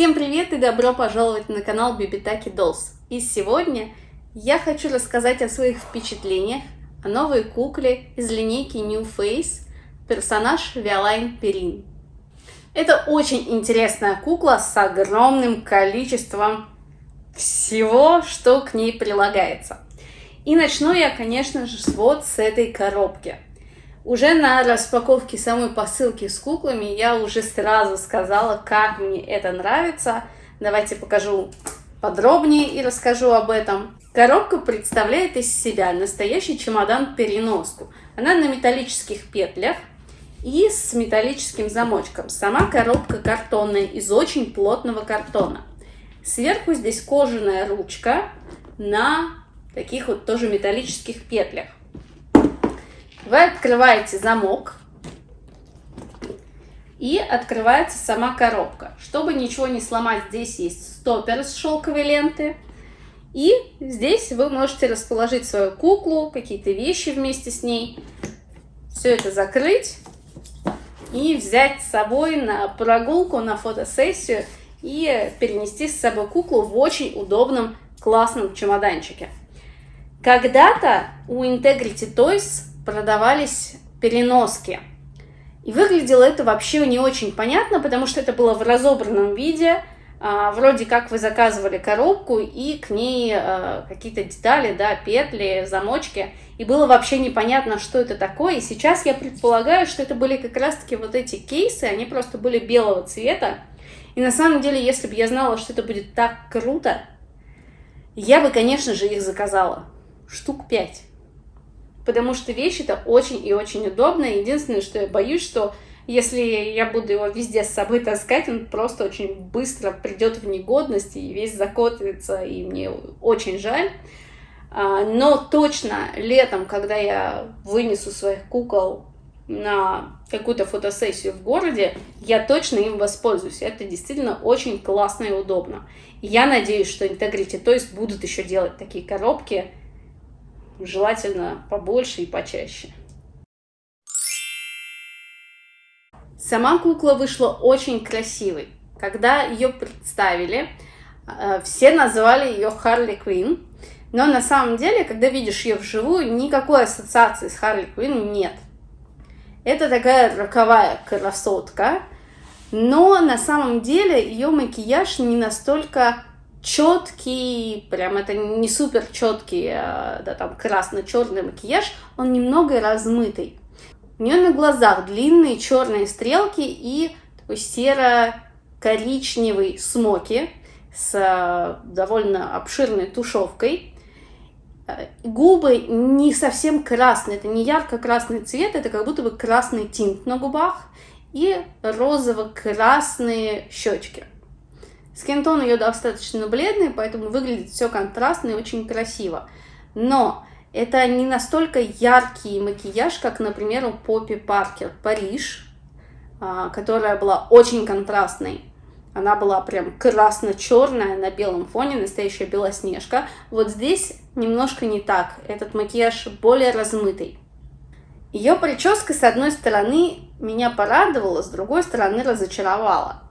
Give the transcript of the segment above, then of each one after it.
Всем привет и добро пожаловать на канал Bibitaki Dolls. И сегодня я хочу рассказать о своих впечатлениях о новой кукле из линейки New Face, персонаж Виолайн Перин. Это очень интересная кукла с огромным количеством всего, что к ней прилагается. И начну я, конечно же, вот с этой коробки. Уже на распаковке самой посылки с куклами я уже сразу сказала, как мне это нравится. Давайте покажу подробнее и расскажу об этом. Коробка представляет из себя настоящий чемодан-переноску. Она на металлических петлях и с металлическим замочком. Сама коробка картонная, из очень плотного картона. Сверху здесь кожаная ручка на таких вот тоже металлических петлях. Вы открываете замок и открывается сама коробка. Чтобы ничего не сломать, здесь есть стопер с шелковой ленты. И здесь вы можете расположить свою куклу, какие-то вещи вместе с ней. Все это закрыть и взять с собой на прогулку, на фотосессию и перенести с собой куклу в очень удобном, классном чемоданчике. Когда-то у Integrity Toys продавались переноски. И выглядело это вообще не очень понятно, потому что это было в разобранном виде. А, вроде как вы заказывали коробку и к ней а, какие-то детали, да, петли, замочки. И было вообще непонятно, что это такое. И сейчас я предполагаю, что это были как раз-таки вот эти кейсы, они просто были белого цвета. И на самом деле, если бы я знала, что это будет так круто, я бы, конечно же, их заказала. Штук пять потому что вещь это очень и очень удобно. Единственное, что я боюсь, что если я буду его везде с собой таскать, он просто очень быстро придет в негодность и весь закотится, и мне очень жаль. А, но точно летом, когда я вынесу своих кукол на какую-то фотосессию в городе, я точно им воспользуюсь. Это действительно очень классно и удобно. я надеюсь, что Integrity есть будут еще делать такие коробки, желательно побольше и почаще. Сама кукла вышла очень красивой. Когда ее представили, э, все назвали ее Харли Квин, но на самом деле, когда видишь ее вживую, никакой ассоциации с Харли Квин нет. Это такая роковая красотка, но на самом деле ее макияж не настолько четкий, прям это не супер четкий, а, да, там красно-черный макияж, он немного размытый. У нее на глазах длинные черные стрелки и такой серо-коричневый смоки с а, довольно обширной тушевкой. Губы не совсем красные, это не ярко-красный цвет, это как будто бы красный тинт на губах и розово-красные щечки. Скинтон ее достаточно бледный, поэтому выглядит все контрастно и очень красиво. Но это не настолько яркий макияж, как, например, у Поппи Паркер Париж, а, которая была очень контрастной. Она была прям красно-черная на белом фоне, настоящая белоснежка. Вот здесь немножко не так. Этот макияж более размытый. Ее прическа, с одной стороны, меня порадовала, с другой стороны, разочаровала.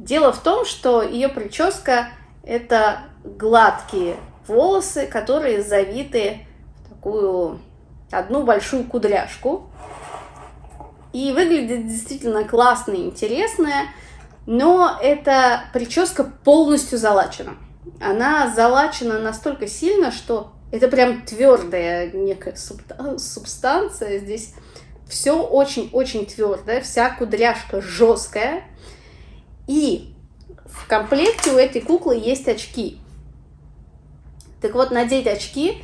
Дело в том, что ее прическа это гладкие волосы, которые завиты в такую одну большую кудряшку. И выглядит действительно классно и интересная, но эта прическа полностью залачена. Она залачена настолько сильно, что это прям твердая некая субстанция. Здесь все очень-очень твердое, вся кудряшка жесткая. И в комплекте у этой куклы есть очки. Так вот, надеть очки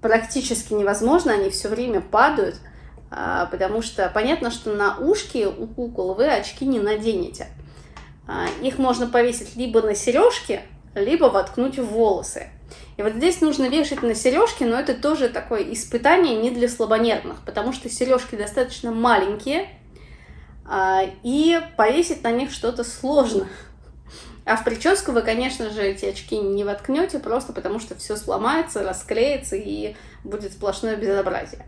практически невозможно, они все время падают, а, потому что понятно, что на ушки у кукол вы очки не наденете. А, их можно повесить либо на сережки, либо воткнуть в волосы. И вот здесь нужно вешать на сережки, но это тоже такое испытание не для слабонервных, потому что сережки достаточно маленькие, и повесить на них что-то сложно. А в прическу вы, конечно же, эти очки не воткнете, просто потому что все сломается, расклеится и будет сплошное безобразие.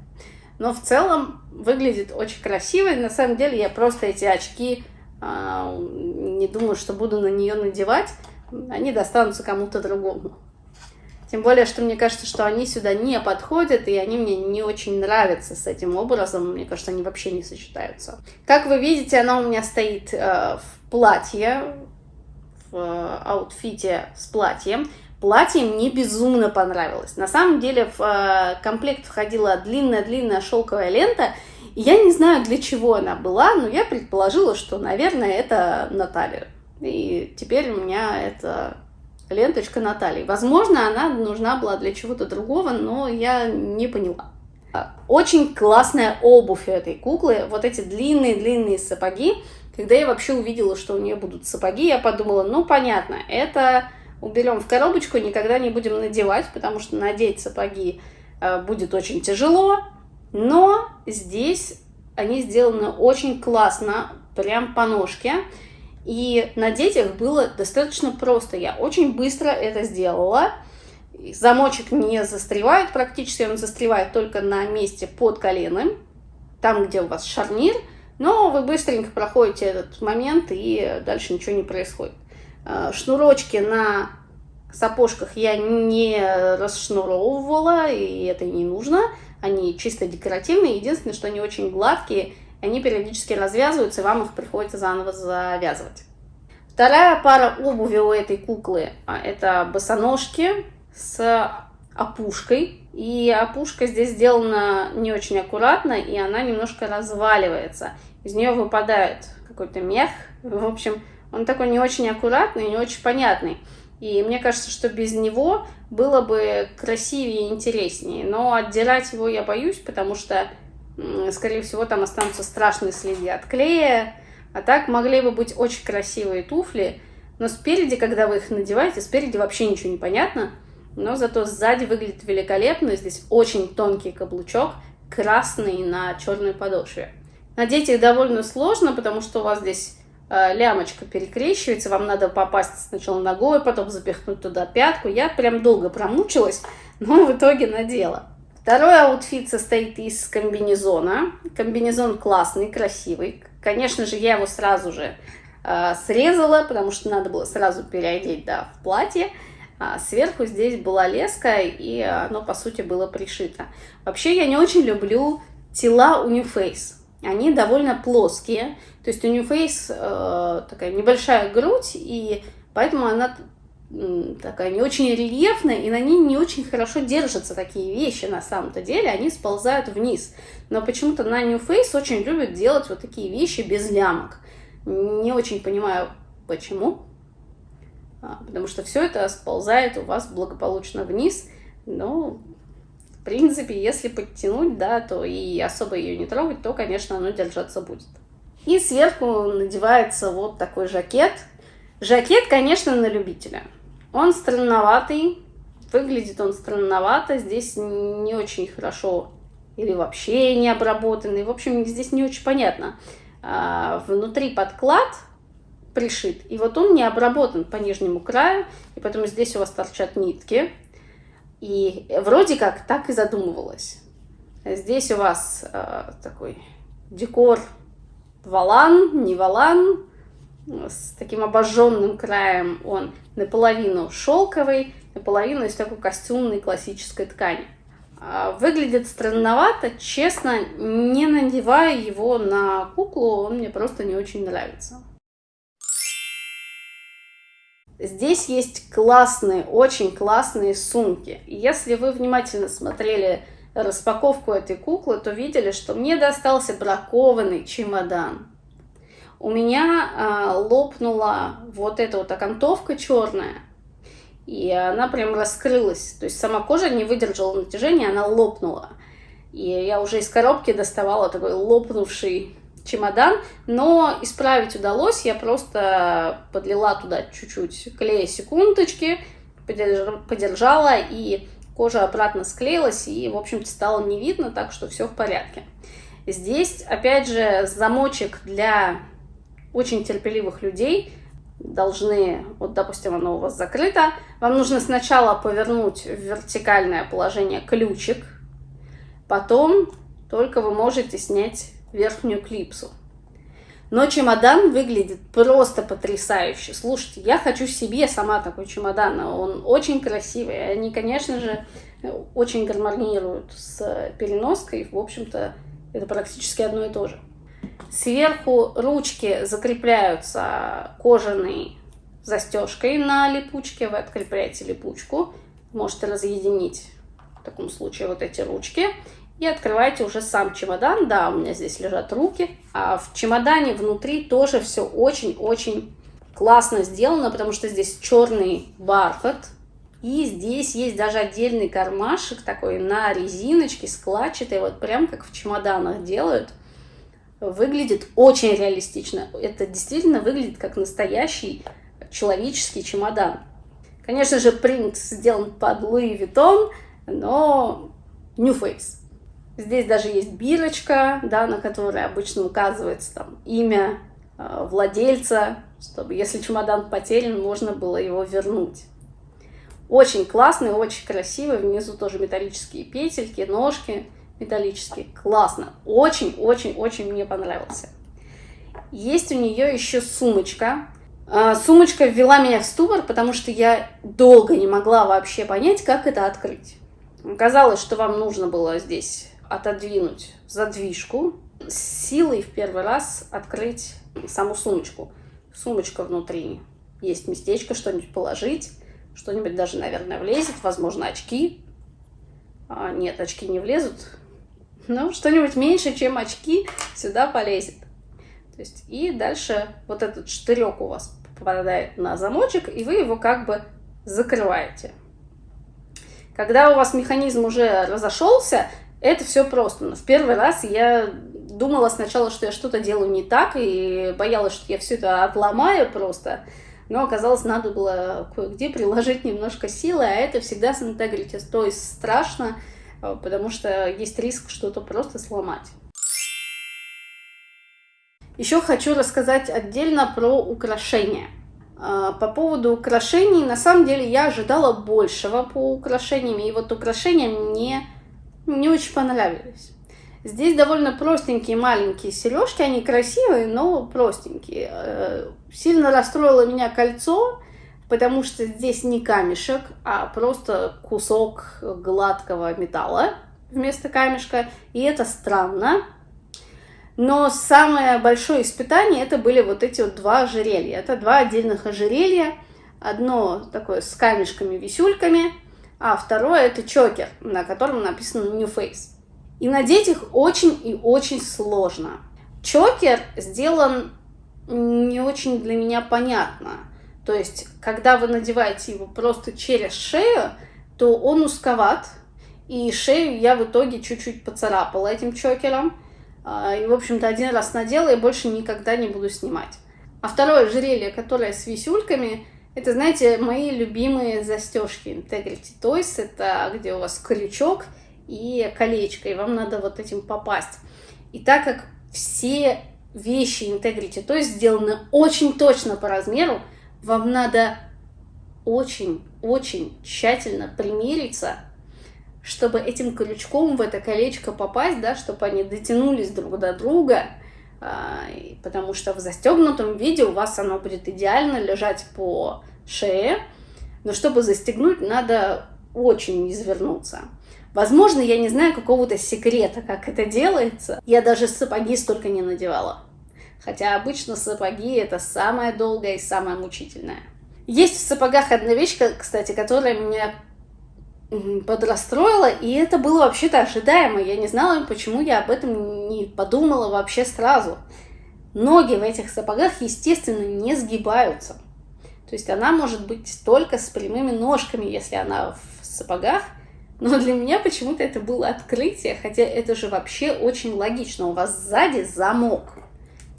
Но в целом выглядит очень красиво, и на самом деле я просто эти очки э, не думаю, что буду на нее надевать, они достанутся кому-то другому. Тем более, что мне кажется, что они сюда не подходят, и они мне не очень нравятся с этим образом. Мне кажется, они вообще не сочетаются. Как вы видите, она у меня стоит э, в платье, в э, аутфите с платьем. Платье мне безумно понравилось. На самом деле в э, комплект входила длинная-длинная шелковая лента. И я не знаю, для чего она была, но я предположила, что, наверное, это Наталья. И теперь у меня это ленточка Натальи. Возможно, она нужна была для чего-то другого, но я не поняла. Очень классная обувь у этой куклы. Вот эти длинные-длинные сапоги. Когда я вообще увидела, что у нее будут сапоги, я подумала, ну, понятно, это уберем в коробочку, никогда не будем надевать, потому что надеть сапоги э, будет очень тяжело. Но здесь они сделаны очень классно, прям по ножке. И надеть их было достаточно просто. Я очень быстро это сделала. Замочек не застревает практически, он застревает только на месте под коленом, там, где у вас шарнир. Но вы быстренько проходите этот момент, и дальше ничего не происходит. А, шнурочки на сапожках я не расшнуровывала, и это не нужно. Они чисто декоративные. Единственное, что они очень гладкие, они периодически развязываются, и вам их приходится заново завязывать. Вторая пара обуви у этой куклы а, – это босоножки с опушкой. И опушка здесь сделана не очень аккуратно, и она немножко разваливается. Из нее выпадает какой-то мех. В общем, он такой не очень аккуратный, не очень понятный. И мне кажется, что без него было бы красивее и интереснее. Но отдирать его я боюсь, потому что скорее всего, там останутся страшные следы от клея. А так могли бы быть очень красивые туфли, но спереди, когда вы их надеваете, спереди вообще ничего не понятно, но зато сзади выглядит великолепно. Здесь очень тонкий каблучок, красный на черной подошве. Надеть их довольно сложно, потому что у вас здесь э, лямочка перекрещивается, вам надо попасть сначала ногой, потом запихнуть туда пятку. Я прям долго промучилась, но в итоге надела. Второй outfit состоит из комбинезона. Комбинезон классный, красивый. Конечно же, я его сразу же э, срезала, потому что надо было сразу переодеть да, в платье. А сверху здесь была леска, и оно, по сути, было пришито. Вообще, я не очень люблю тела у New Face. Они довольно плоские. То есть у New Face э, такая небольшая грудь, и поэтому она такая не очень рельефная, и на ней не очень хорошо держатся такие вещи на самом-то деле, они сползают вниз. Но почему-то на New Face очень любят делать вот такие вещи без лямок. Не очень понимаю, почему. А, потому что все это сползает у вас благополучно вниз. Но, в принципе, если подтянуть, да, то и особо ее не трогать, то, конечно, оно держаться будет. И сверху надевается вот такой жакет. Жакет, конечно, на любителя. Он странноватый, выглядит он странновато, здесь не очень хорошо или вообще не обработанный. В общем, здесь не очень понятно. А, внутри подклад пришит, и вот он не обработан по нижнему краю, и потом здесь у вас торчат нитки. И вроде как так и задумывалось. Здесь у вас э, такой декор валан, не валан, с таким обожженным краем. Он наполовину шелковый, наполовину из такой костюмной классической ткани. А, выглядит странновато, честно, не надевая его на куклу, он мне просто не очень нравится. Здесь есть классные, очень классные сумки. Если вы внимательно смотрели распаковку этой куклы, то видели, что мне достался бракованный чемодан у меня э, лопнула вот эта вот окантовка черная, и она прям раскрылась. То есть сама кожа не выдержала натяжения, она лопнула. И я уже из коробки доставала такой лопнувший чемодан, но исправить удалось. Я просто подлила туда чуть-чуть клея секундочки, подержала, и кожа обратно склеилась, и, в общем-то, стало не видно, так что все в порядке. Здесь, опять же, замочек для очень терпеливых людей должны, вот, допустим, оно у вас закрыто, вам нужно сначала повернуть в вертикальное положение ключик, потом только вы можете снять верхнюю клипсу. Но чемодан выглядит просто потрясающе. Слушайте, я хочу себе сама такой чемодан. Он очень красивый. Они, конечно же, очень гармонируют с переноской. В общем-то, это практически одно и то же. Сверху ручки закрепляются кожаной застежкой на липучке. Вы открепляете липучку. Можете разъединить в таком случае вот эти ручки. И открываете уже сам чемодан. Да, у меня здесь лежат руки. А в чемодане внутри тоже все очень-очень классно сделано, потому что здесь черный бархат. И здесь есть даже отдельный кармашек такой на резиночке, складчатый, вот прям как в чемоданах делают. Выглядит очень реалистично. Это действительно выглядит как настоящий человеческий чемодан. Конечно же, принт сделан под Louis Vuitton, но New Face. Здесь даже есть бирочка, да, на которой обычно указывается там имя э, владельца, чтобы если чемодан потерян, можно было его вернуть. Очень классный, очень красивый. Внизу тоже металлические петельки, ножки металлические. Классно. Очень-очень-очень мне понравился. Есть у нее еще сумочка. А, сумочка ввела меня в ступор, потому что я долго не могла вообще понять, как это открыть. Казалось, что вам нужно было здесь отодвинуть задвижку, с силой в первый раз открыть саму сумочку. Сумочка внутри, есть местечко, что-нибудь положить, что-нибудь даже, наверное, влезет, возможно, очки. А, нет, очки не влезут, но что-нибудь меньше, чем очки, сюда полезет. То есть, и дальше вот этот штырек у вас попадает на замочек, и вы его как бы закрываете. Когда у вас механизм уже разошелся, это все просто. Но в первый раз я думала сначала, что я что-то делаю не так, и боялась, что я все это отломаю просто. Но оказалось, надо было кое-где приложить немножко силы, а это всегда с интегрити. То есть страшно, потому что есть риск что-то просто сломать. Еще хочу рассказать отдельно про украшения. Э, по поводу украшений, на самом деле я ожидала большего по украшениям, и вот украшения мне не очень понравились. Здесь довольно простенькие маленькие сережки, они красивые, но простенькие. Э, сильно расстроило меня кольцо, потому что здесь не камешек, а просто кусок гладкого металла вместо камешка, и это странно. Но самое большое испытание это были вот эти вот два ожерелья. Это два отдельных ожерелья. Одно такое с камешками-висюльками, а второе это чокер, на котором написано New Face. И надеть их очень и очень сложно. Чокер сделан не очень для меня понятно. То есть, когда вы надеваете его просто через шею, то он узковат, и шею я в итоге чуть-чуть поцарапала этим чокером. А, и, в общем-то, один раз надела и больше никогда не буду снимать. А второе ожерелье, которое с висюльками, это, знаете, мои любимые застежки Integrity Toys. Это где у вас крючок и колечко, и вам надо вот этим попасть. И так как все вещи Integrity Toys сделаны очень точно по размеру, вам надо очень-очень тщательно примериться, чтобы этим крючком в это колечко попасть, да, чтобы они дотянулись друг до друга, а, потому что в застегнутом виде у вас оно будет идеально лежать по шее, но чтобы застегнуть, надо очень извернуться. Возможно, я не знаю какого-то секрета, как это делается. Я даже сапоги столько не надевала. Хотя обычно сапоги это самое долгое и самое мучительное. Есть в сапогах одна вещь, кстати, которая меня подрастроила, и это было вообще-то ожидаемо. Я не знала, почему я об этом не подумала вообще сразу. Ноги в этих сапогах, естественно, не сгибаются. То есть она может быть только с прямыми ножками, если она в сапогах. Но для меня почему-то это было открытие, хотя это же вообще очень логично. У вас сзади замок.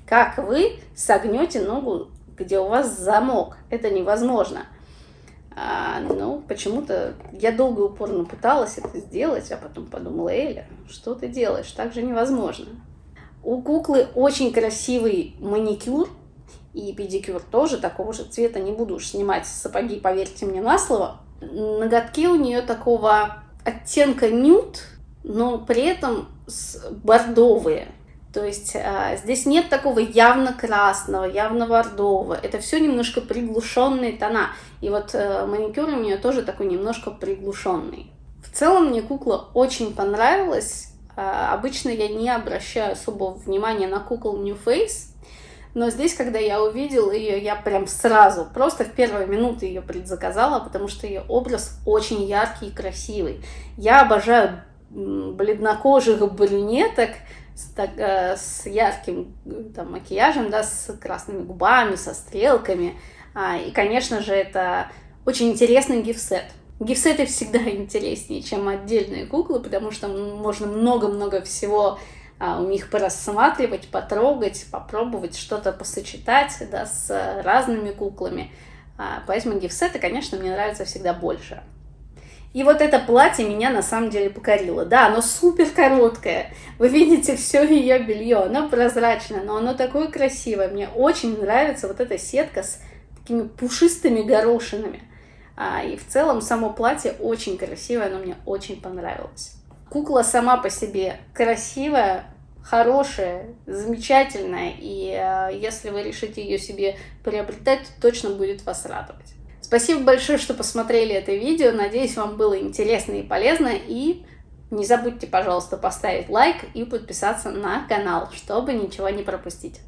Как вы согнете ногу, где у вас замок? Это невозможно. А, ну, почему-то я долго и упорно пыталась это сделать, а потом подумала, Эля, что ты делаешь? Так же невозможно. У куклы очень красивый маникюр, и педикюр тоже такого же цвета. Не буду уж снимать сапоги, поверьте мне на слово. Ноготки у нее такого оттенка нюд, но при этом бордовые. То есть э, здесь нет такого явно красного, явно бордового. Это все немножко приглушенные тона. И вот э, маникюр у нее тоже такой немножко приглушенный. В целом мне кукла очень понравилась. Э, обычно я не обращаю особого внимания на кукол New Face. Но здесь, когда я увидела ее, я прям сразу, просто в первые минуты ее предзаказала, потому что ее образ очень яркий и красивый. Я обожаю бледнокожих брюнеток, с, так, э, с ярким там, макияжем, да, с красными губами, со стрелками. А, и, конечно же, это очень интересный гифсет. Гифсеты всегда интереснее, чем отдельные куклы, потому что можно много-много всего а, у них порассматривать, потрогать, попробовать что-то посочетать да, с разными куклами. А, поэтому гифсеты, конечно, мне нравятся всегда больше. И вот это платье меня на самом деле покорило. Да, оно супер короткое. Вы видите все ее белье. Оно прозрачное, но оно такое красивое. Мне очень нравится вот эта сетка с такими пушистыми горошинами. А, и в целом само платье очень красивое, оно мне очень понравилось. Кукла сама по себе красивая, хорошая, замечательная. И а, если вы решите ее себе приобретать, то точно будет вас радовать. Спасибо большое, что посмотрели это видео. Надеюсь, вам было интересно и полезно. И не забудьте, пожалуйста, поставить лайк и подписаться на канал, чтобы ничего не пропустить.